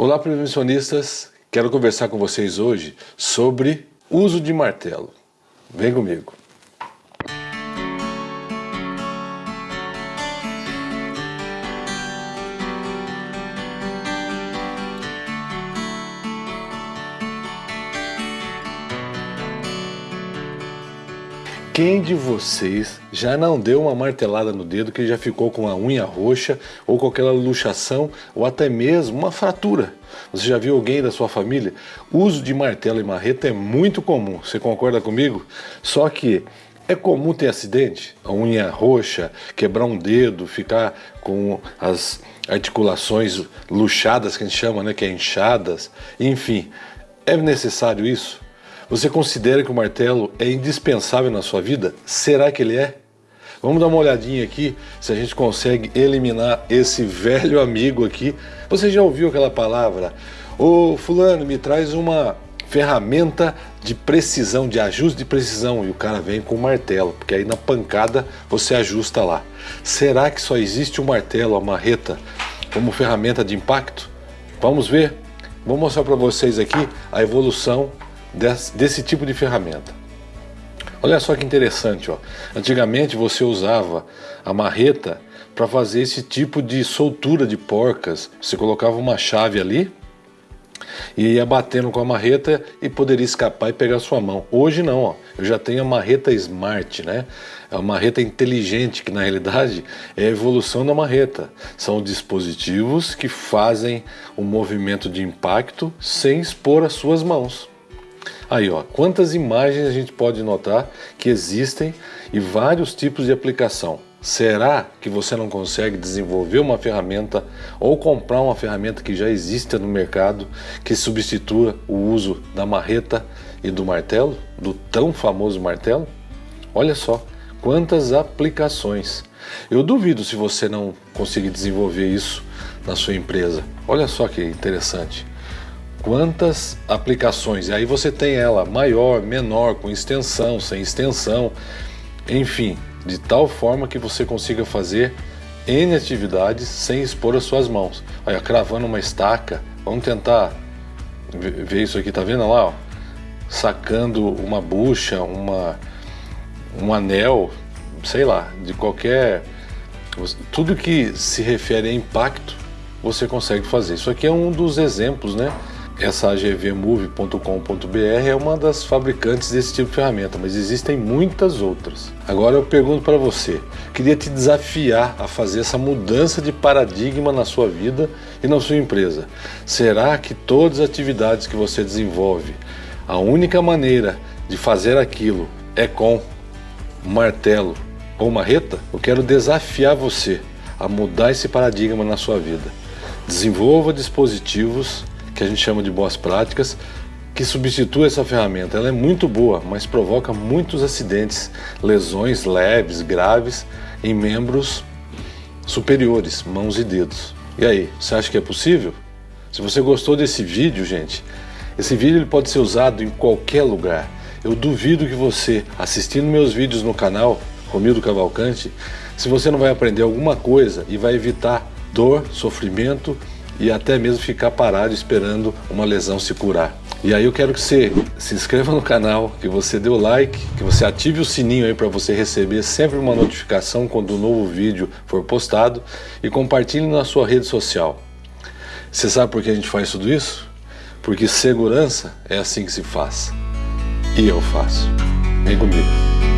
Olá, prevencionistas! Quero conversar com vocês hoje sobre uso de martelo. Vem comigo! Quem de vocês já não deu uma martelada no dedo que já ficou com a unha roxa ou com aquela luxação ou até mesmo uma fratura? Você já viu alguém da sua família? O uso de martelo e marreta é muito comum, você concorda comigo? Só que é comum ter acidente, a unha roxa, quebrar um dedo, ficar com as articulações luxadas que a gente chama, né, que é inchadas, enfim, é necessário isso? Você considera que o martelo é indispensável na sua vida? Será que ele é? Vamos dar uma olhadinha aqui se a gente consegue eliminar esse velho amigo aqui. Você já ouviu aquela palavra? Ô fulano, me traz uma ferramenta de precisão, de ajuste de precisão e o cara vem com o martelo, porque aí na pancada você ajusta lá. Será que só existe o martelo, a marreta, como ferramenta de impacto? Vamos ver? Vou mostrar para vocês aqui a evolução desse, desse tipo de ferramenta. Olha só que interessante, ó. antigamente você usava a marreta para fazer esse tipo de soltura de porcas. Você colocava uma chave ali e ia batendo com a marreta e poderia escapar e pegar sua mão. Hoje não, ó. eu já tenho a marreta Smart, né? É a marreta inteligente, que na realidade é a evolução da marreta. São dispositivos que fazem o um movimento de impacto sem expor as suas mãos. Aí, ó, quantas imagens a gente pode notar que existem e vários tipos de aplicação. Será que você não consegue desenvolver uma ferramenta ou comprar uma ferramenta que já existe no mercado que substitua o uso da marreta e do martelo, do tão famoso martelo? Olha só, quantas aplicações. Eu duvido se você não conseguir desenvolver isso na sua empresa. Olha só que interessante quantas aplicações. E aí você tem ela maior, menor, com extensão, sem extensão, enfim, de tal forma que você consiga fazer N atividades sem expor as suas mãos. Olha, cravando uma estaca, vamos tentar ver isso aqui, tá vendo lá? Ó? Sacando uma bucha, uma, um anel, sei lá, de qualquer. Tudo que se refere a impacto, você consegue fazer. Isso aqui é um dos exemplos, né? Essa agvmove.com.br é uma das fabricantes desse tipo de ferramenta, mas existem muitas outras. Agora eu pergunto para você, queria te desafiar a fazer essa mudança de paradigma na sua vida e na sua empresa. Será que todas as atividades que você desenvolve, a única maneira de fazer aquilo é com martelo ou marreta? Eu quero desafiar você a mudar esse paradigma na sua vida. Desenvolva dispositivos que a gente chama de boas práticas, que substitui essa ferramenta. Ela é muito boa, mas provoca muitos acidentes, lesões leves, graves em membros superiores, mãos e dedos. E aí, você acha que é possível? Se você gostou desse vídeo, gente, esse vídeo ele pode ser usado em qualquer lugar. Eu duvido que você, assistindo meus vídeos no canal Romildo Cavalcante, se você não vai aprender alguma coisa e vai evitar dor, sofrimento e até mesmo ficar parado esperando uma lesão se curar. E aí eu quero que você se inscreva no canal, que você dê o like, que você ative o sininho aí para você receber sempre uma notificação quando um novo vídeo for postado e compartilhe na sua rede social. Você sabe por que a gente faz tudo isso? Porque segurança é assim que se faz. E eu faço. Vem comigo.